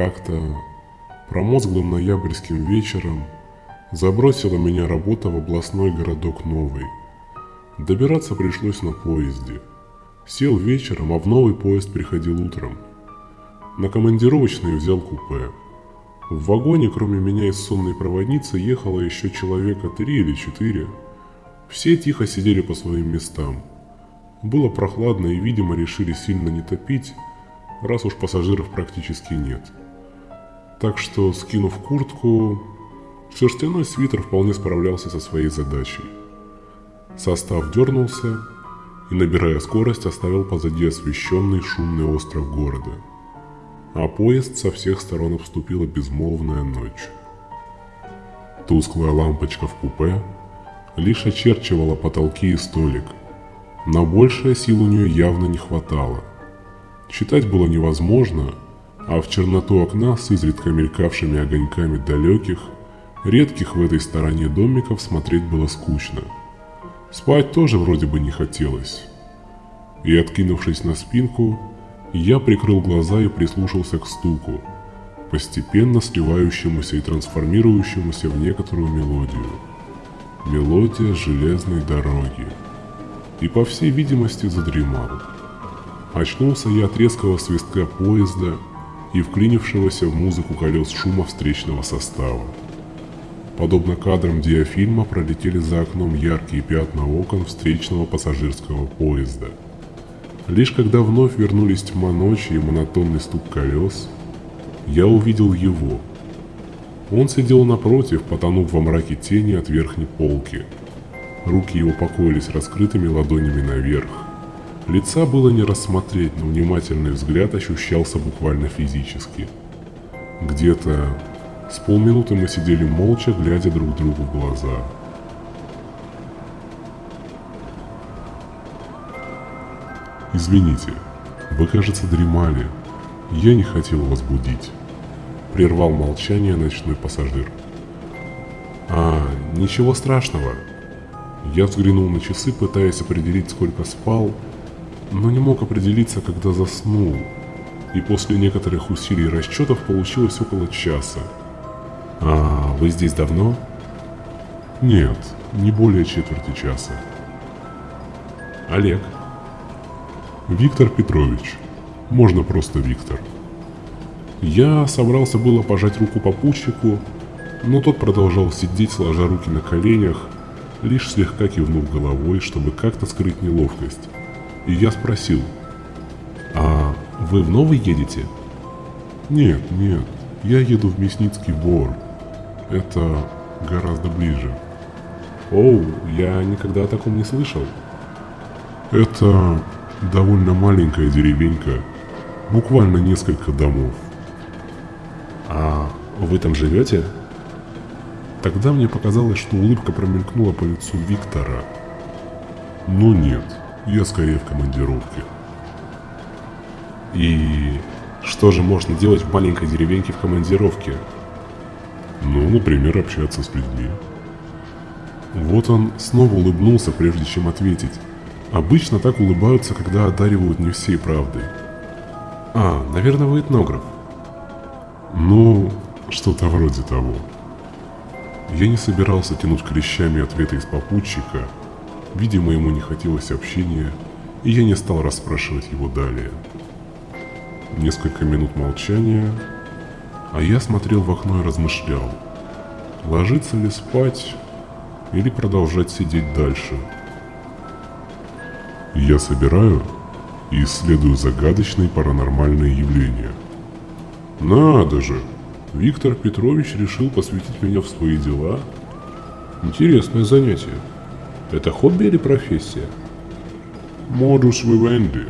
Как-то промозглым ноябрьским вечером забросила меня работа в областной городок Новый. Добираться пришлось на поезде. Сел вечером, а в новый поезд приходил утром. На командировочный взял купе. В вагоне, кроме меня и сонной проводницы, ехало еще человека три или четыре. Все тихо сидели по своим местам. Было прохладно и, видимо, решили сильно не топить, раз уж пассажиров практически нет. Так что, скинув куртку, шерстяной свитер вполне справлялся со своей задачей. Состав дернулся и, набирая скорость, оставил позади освещенный шумный остров города. А поезд со всех сторон обступила безмолвная ночь. Тусклая лампочка в купе лишь очерчивала потолки и столик. На большее сил у нее явно не хватало. Читать было невозможно, а в черноту окна с изредка мелькавшими огоньками далеких, редких в этой стороне домиков смотреть было скучно. Спать тоже вроде бы не хотелось. И откинувшись на спинку, я прикрыл глаза и прислушался к стуку, постепенно сливающемуся и трансформирующемуся в некоторую мелодию. Мелодия железной дороги. И по всей видимости задремал. Очнулся я от резкого свистка поезда и вклинившегося в музыку колес шума встречного состава. Подобно кадрам диафильма пролетели за окном яркие пятна окон встречного пассажирского поезда. Лишь когда вновь вернулись тьма ночи и монотонный стук колес, я увидел его. Он сидел напротив, потонув во мраке тени от верхней полки. Руки его покоились раскрытыми ладонями наверх, Лица было не рассмотреть, но внимательный взгляд ощущался буквально физически. Где-то с полминуты мы сидели молча, глядя друг другу в глаза. «Извините, вы, кажется, дремали. Я не хотел вас будить», — прервал молчание ночной пассажир. «А, ничего страшного». Я взглянул на часы, пытаясь определить, сколько спал, но не мог определиться, когда заснул, и после некоторых усилий и расчетов получилось около часа. «А вы здесь давно?» «Нет, не более четверти часа». «Олег?» «Виктор Петрович. Можно просто Виктор». Я собрался было пожать руку попутчику, но тот продолжал сидеть, сложа руки на коленях, лишь слегка кивнув головой, чтобы как-то скрыть неловкость. И я спросил, «А вы в Новый едете?» «Нет, нет, я еду в Мясницкий Бор. Это гораздо ближе». «Оу, я никогда о таком не слышал». «Это довольно маленькая деревенька, буквально несколько домов». «А вы там живете?» Тогда мне показалось, что улыбка промелькнула по лицу Виктора. Но нет, я скорее в командировке. И что же можно делать в маленькой деревеньке в командировке? Ну, например, общаться с людьми. Вот он снова улыбнулся, прежде чем ответить. Обычно так улыбаются, когда одаривают не всей правдой. А, наверное, вы этнограф. Ну, что-то вроде того. Я не собирался тянуть клещами ответы из попутчика, Видимо, ему не хотелось общения, и я не стал расспрашивать его далее. Несколько минут молчания, а я смотрел в окно и размышлял, ложиться ли спать или продолжать сидеть дальше. Я собираю и исследую загадочные паранормальные явления. Надо же! Виктор Петрович решил посвятить меня в свои дела. Интересное занятие. Это хобби или профессия? Модус вивенди.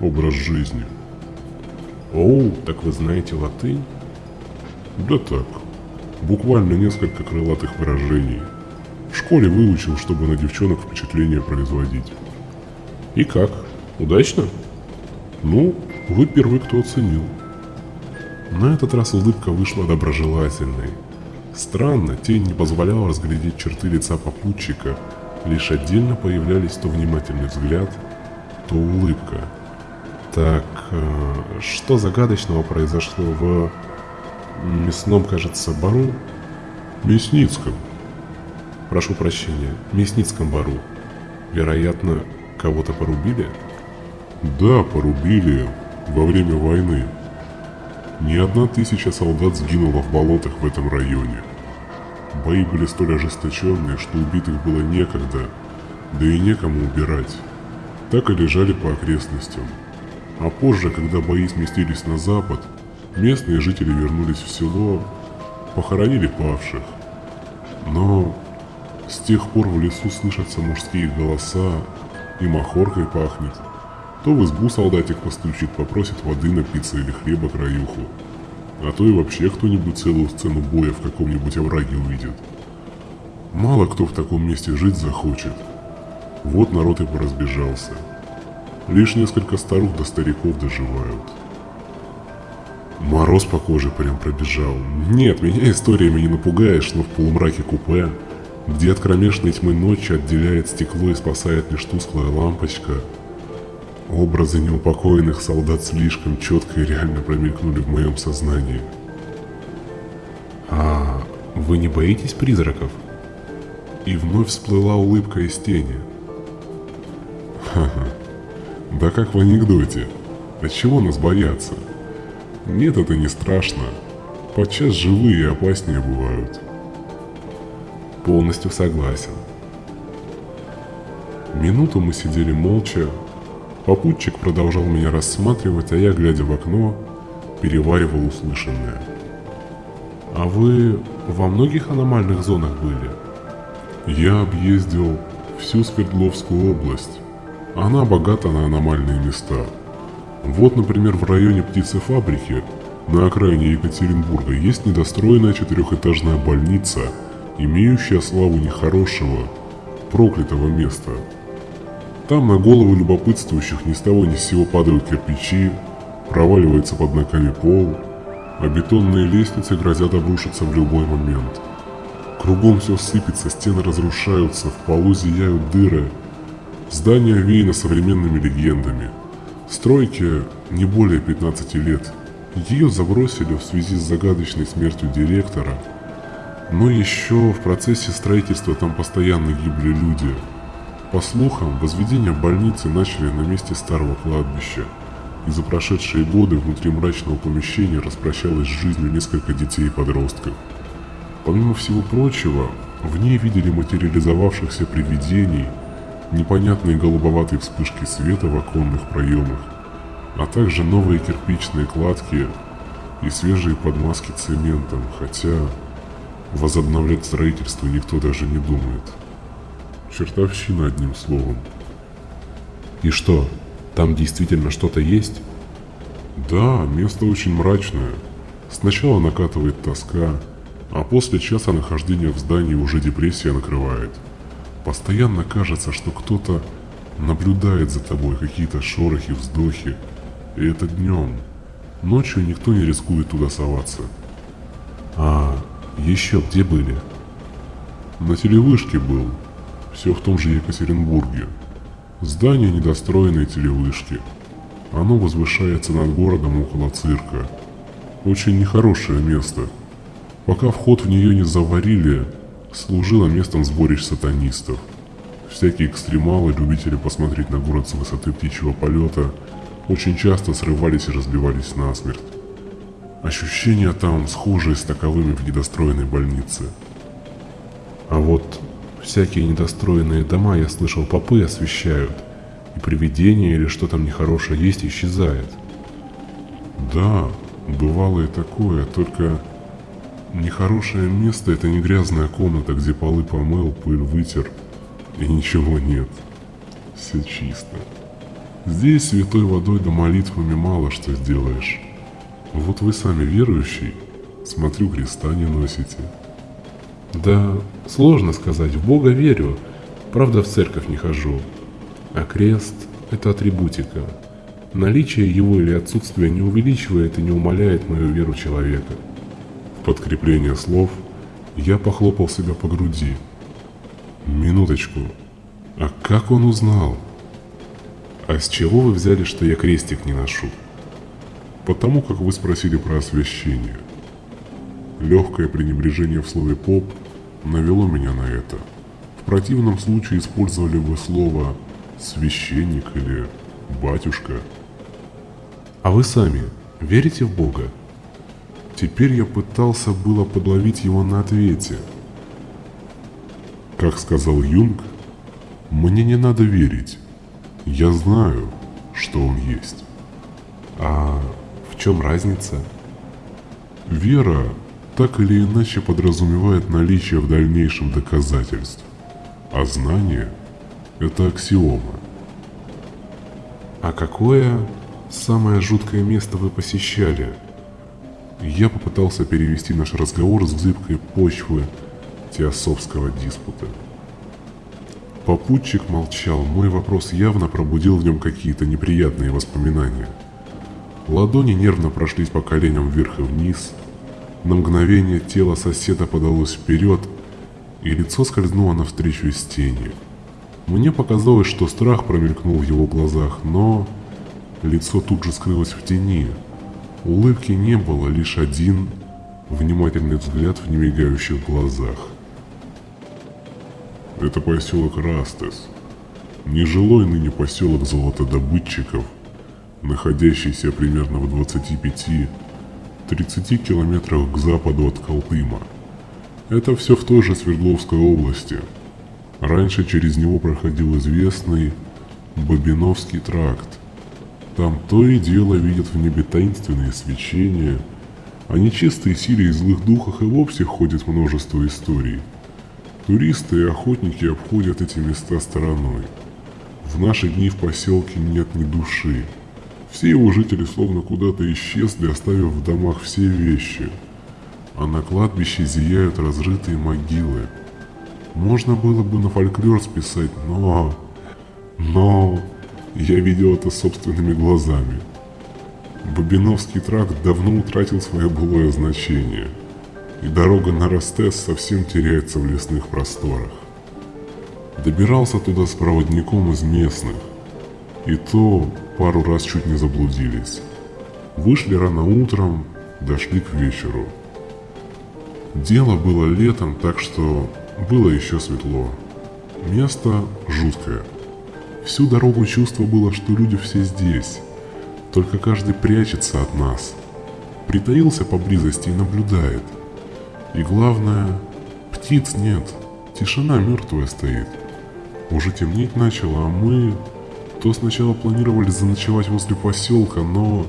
Образ жизни. Оу, так вы знаете латынь? Да так. Буквально несколько крылатых выражений. В школе выучил, чтобы на девчонок впечатление производить. И как? Удачно? Ну, вы первый, кто оценил. На этот раз улыбка вышла доброжелательной. Странно, тень не позволяла разглядеть черты лица попутчика, Лишь отдельно появлялись то внимательный взгляд, то улыбка. Так, э, что загадочного произошло в мясном, кажется, бару? Мясницком. Прошу прощения, Мясницком бару. Вероятно, кого-то порубили? Да, порубили во время войны. Не одна тысяча солдат сгинула в болотах в этом районе. Бои были столь ожесточенные, что убитых было некогда, да и некому убирать. Так и лежали по окрестностям. А позже, когда бои сместились на запад, местные жители вернулись в село, похоронили павших. Но с тех пор в лесу слышатся мужские голоса и махоркой пахнет. То в избу солдатик постучит, попросит воды напиться или хлеба краюху. А то и вообще кто-нибудь целую сцену боя в каком-нибудь овраге увидит. Мало кто в таком месте жить захочет. Вот народ и поразбежался. Лишь несколько старух до стариков доживают. Мороз по коже прям пробежал. Нет, меня историями не напугаешь, но в полумраке купе, где от кромешной тьмы ночи отделяет стекло и спасает лишь тусклая лампочка – Образы неупокоенных солдат слишком четко и реально промелькнули в моем сознании. «А вы не боитесь призраков?» И вновь всплыла улыбка из тени. «Ха-ха, да как в анекдоте. От чего нас бояться? Нет, это не страшно. Подчас живые и опаснее бывают». Полностью согласен. Минуту мы сидели молча, Попутчик продолжал меня рассматривать, а я, глядя в окно, переваривал услышанное. «А вы во многих аномальных зонах были?» «Я объездил всю Свердловскую область. Она богата на аномальные места. Вот, например, в районе птицефабрики на окраине Екатеринбурга есть недостроенная четырехэтажная больница, имеющая славу нехорошего, проклятого места – там на головы любопытствующих ни с того ни с сего падают кирпичи, проваливается под ногами пол, а бетонные лестницы грозят обрушиться в любой момент. Кругом все сыпется, стены разрушаются, в полу зияют дыры. Здание веяно современными легендами. Стройке не более 15 лет. Ее забросили в связи с загадочной смертью директора. Но еще в процессе строительства там постоянно гибли люди – по слухам, возведение больницы начали на месте старого кладбища, и за прошедшие годы внутри мрачного помещения распрощалось с жизнью несколько детей и подростков. Помимо всего прочего, в ней видели материализовавшихся привидений, непонятные голубоватые вспышки света в оконных проемах, а также новые кирпичные кладки и свежие подмазки цементом, хотя возобновлять строительство никто даже не думает. Чертовщина одним словом. И что, там действительно что-то есть? Да, место очень мрачное. Сначала накатывает тоска, а после часа нахождения в здании уже депрессия накрывает. Постоянно кажется, что кто-то наблюдает за тобой, какие-то шорохи, вздохи. И это днем. Ночью никто не рискует туда соваться. А еще где были? На телевышке был, все в том же Екатеринбурге. Здание недостроенной телевышки. Оно возвышается над городом около цирка. Очень нехорошее место. Пока вход в нее не заварили, служило местом сборищ сатанистов. Всякие экстремалы, любители посмотреть на город с высоты птичьего полета, очень часто срывались и разбивались насмерть. Ощущения там схожие с таковыми в недостроенной больнице. А вот Всякие недостроенные дома, я слышал, попы освещают, и привидение или что там нехорошее есть исчезает. Да, бывало и такое, только нехорошее место это не грязная комната, где полы помыл, пыль вытер, и ничего нет. Все чисто. Здесь святой водой да молитвами мало что сделаешь. Вот вы сами верующий, смотрю, креста не носите. Да, сложно сказать, в Бога верю, правда в церковь не хожу. А крест – это атрибутика. Наличие его или отсутствие не увеличивает и не умаляет мою веру человека. В подкрепление слов я похлопал себя по груди. Минуточку, а как он узнал? А с чего вы взяли, что я крестик не ношу? Потому как вы спросили про освящение. Легкое пренебрежение в слове «поп» навело меня на это. В противном случае использовали бы слово «священник» или «батюшка». А вы сами верите в Бога? Теперь я пытался было подловить его на ответе. Как сказал Юнг, мне не надо верить. Я знаю, что он есть. А в чем разница? Вера так или иначе подразумевает наличие в дальнейшем доказательств, а знание – это аксиома. А какое самое жуткое место вы посещали? Я попытался перевести наш разговор с зыбкой почвы теософского диспута. Попутчик молчал, мой вопрос явно пробудил в нем какие-то неприятные воспоминания. Ладони нервно прошлись по коленям вверх и вниз. На мгновение тело соседа подалось вперед, и лицо скользнуло навстречу из тени. Мне показалось, что страх промелькнул в его глазах, но лицо тут же скрылось в тени. Улыбки не было, лишь один внимательный взгляд в немигающих глазах. Это поселок Растес, нежилой ныне поселок золотодобытчиков, находящийся примерно в 25-30 километрах к западу от Колтыма. Это все в той же Свердловской области. Раньше через него проходил известный Бобиновский тракт. Там то и дело видят в небе таинственные свечения, о нечистой силе и злых духах и вовсе ходит множество историй – Туристы и охотники обходят эти места стороной. В наши дни в поселке нет ни души. Все его жители словно куда-то исчезли, оставив в домах все вещи. А на кладбище зияют разрытые могилы. Можно было бы на фольклор списать, но... Но... Я видел это собственными глазами. Бобиновский тракт давно утратил свое былое значение – и дорога на Ростес совсем теряется в лесных просторах. Добирался туда с проводником из местных, и то пару раз чуть не заблудились. Вышли рано утром, дошли к вечеру. Дело было летом, так что было еще светло. Место жуткое. Всю дорогу чувство было, что люди все здесь, только каждый прячется от нас. Притаился поблизости и наблюдает – и главное, птиц нет, тишина мертвая стоит. Уже темнеть начало, а мы то сначала планировали заночевать возле поселка, но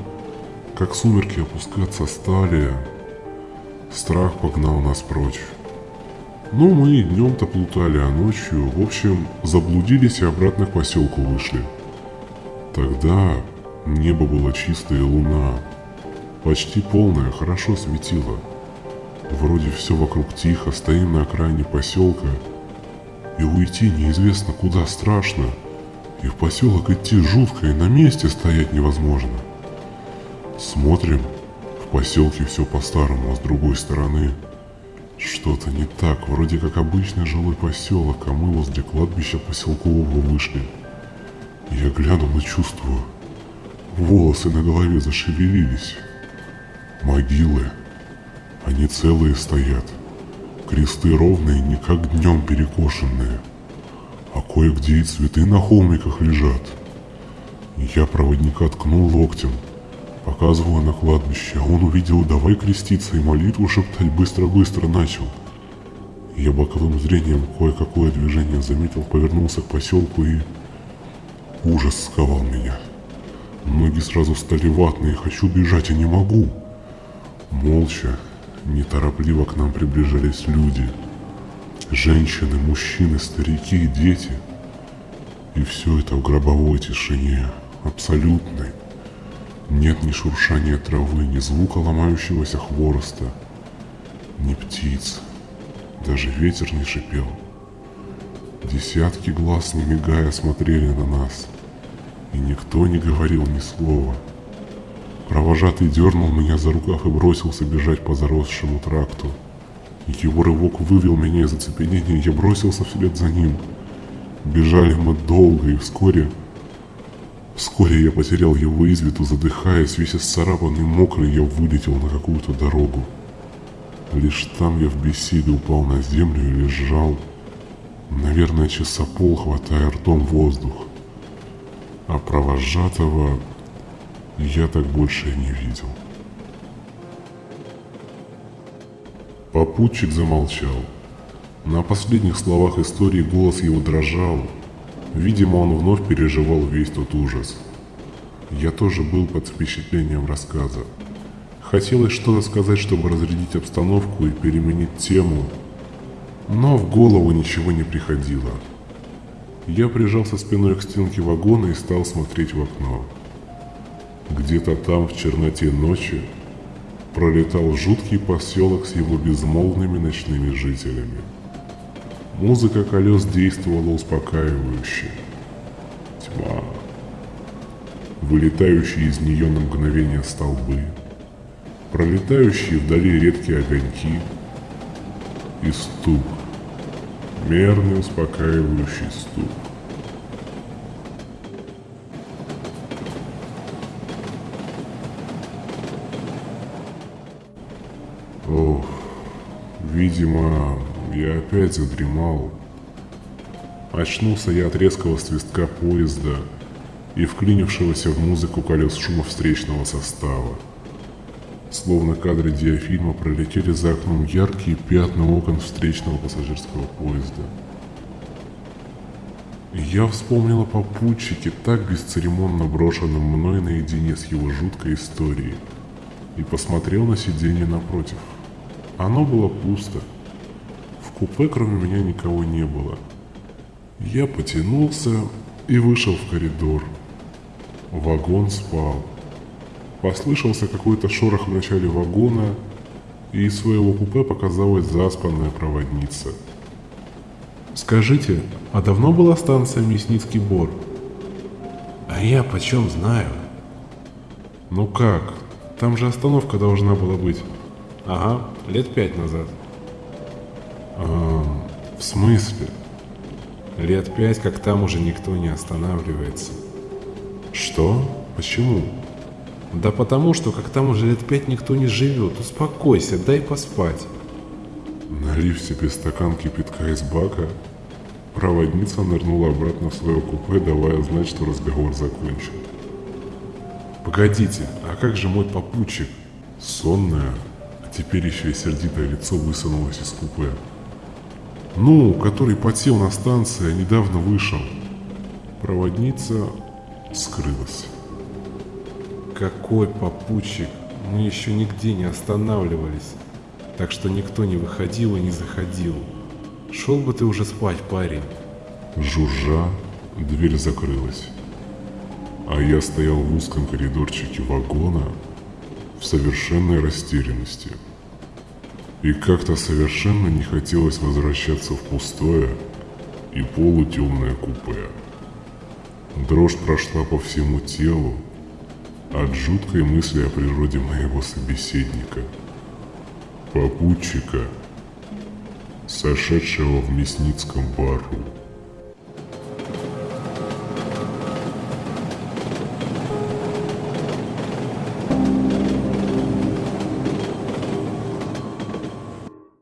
как сумерки опускаться стали, страх погнал нас прочь. Ну, мы и днем-то плутали, а ночью, в общем, заблудились и обратно к поселку вышли. Тогда небо было чистое, луна, почти полная, хорошо светила. Вроде все вокруг тихо, стоим на окраине поселка. И уйти неизвестно куда страшно. И в поселок идти жутко, и на месте стоять невозможно. Смотрим, в поселке все по-старому, а с другой стороны что-то не так, вроде как обычный жилой поселок, а мы возле кладбища поселкового вышли. Я глянул и чувствую, волосы на голове зашевелились. Могилы. Они целые стоят. Кресты ровные, не как днем перекошенные. А кое-где и цветы на холмиках лежат. Я проводника ткнул локтем, показывая на кладбище, а он увидел «давай креститься» и молитву шептать быстро-быстро начал. Я боковым зрением кое-какое движение заметил, повернулся к поселку и... Ужас сковал меня. Ноги сразу стали ватные, хочу бежать, а не могу. Молча, Неторопливо к нам приближались люди. Женщины, мужчины, старики дети. И все это в гробовой тишине, абсолютной. Нет ни шуршания травы, ни звука ломающегося хвороста, ни птиц. Даже ветер не шипел. Десятки глаз, не мигая, смотрели на нас. И никто не говорил ни слова. Провожатый дернул меня за рукав и бросился бежать по заросшему тракту. Его рывок вывел меня из оцепенения, я бросился вслед за ним. Бежали мы долго, и вскоре Вскоре я потерял его из виду, задыхаясь, весь исцарапанный, мокрый, я вылетел на какую-то дорогу. Лишь там я в беседе упал на землю и лежал, наверное, часа пол, хватая ртом воздух. А провожатого я так больше и не видел. Попутчик замолчал. На последних словах истории голос его дрожал. Видимо, он вновь переживал весь тот ужас. Я тоже был под впечатлением рассказа. Хотелось что-то сказать, чтобы разрядить обстановку и переменить тему, но в голову ничего не приходило. Я прижался спиной к стенке вагона и стал смотреть в окно. Где-то там, в черноте ночи, пролетал жуткий поселок с его безмолвными ночными жителями. Музыка колес действовала успокаивающе. Тьма. Вылетающие из нее на мгновение столбы. Пролетающие вдали редкие огоньки. И стук. Мерный успокаивающий стук. Видимо, я опять задремал. Очнулся я от резкого свистка поезда и вклинившегося в музыку колес шума встречного состава. Словно кадры диафильма пролетели за окном яркие пятна окон встречного пассажирского поезда. Я вспомнил о попутчике, так бесцеремонно брошенном мной наедине с его жуткой историей, и посмотрел на сиденье напротив – оно было пусто. В купе кроме меня никого не было. Я потянулся и вышел в коридор. Вагон спал. Послышался какой-то шорох в начале вагона, и из своего купе показалась заспанная проводница. «Скажите, а давно была станция Мясницкий Бор?» «А я почем знаю?» «Ну как? Там же остановка должна была быть». Ага, лет пять назад. А, в смысле? Лет пять, как там уже никто не останавливается. Что? Почему? Да потому что, как там уже лет пять никто не живет. Успокойся, дай поспать. Налив себе стакан кипятка из бака, проводница нырнула обратно в свое купе, давая знать, что разговор закончен. Погодите, а как же мой попутчик? Сонная, Теперь еще и сердитое лицо высунулось из купе. Ну, который потел на станции, а недавно вышел. Проводница скрылась. Какой попутчик? Мы еще нигде не останавливались. Так что никто не выходил и не заходил. Шел бы ты уже спать, парень. Жужжа, дверь закрылась. А я стоял в узком коридорчике вагона в совершенной растерянности. И как-то совершенно не хотелось возвращаться в пустое и полутемное купе. Дрожь прошла по всему телу от жуткой мысли о природе моего собеседника, попутчика, сошедшего в мясницком бару.